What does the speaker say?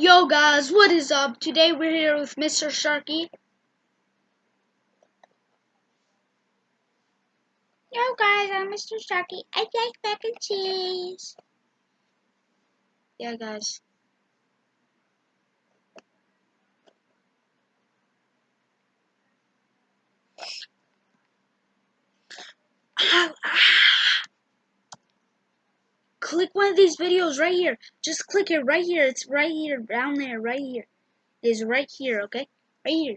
Yo guys, what is up? Today we're here with Mr. Sharky. Yo guys, I'm Mr. Sharky. I like mac and cheese. Yeah guys. Click one of these videos right here. Just click it right here. It's right here, down there, right here. It is right here, okay? Right here.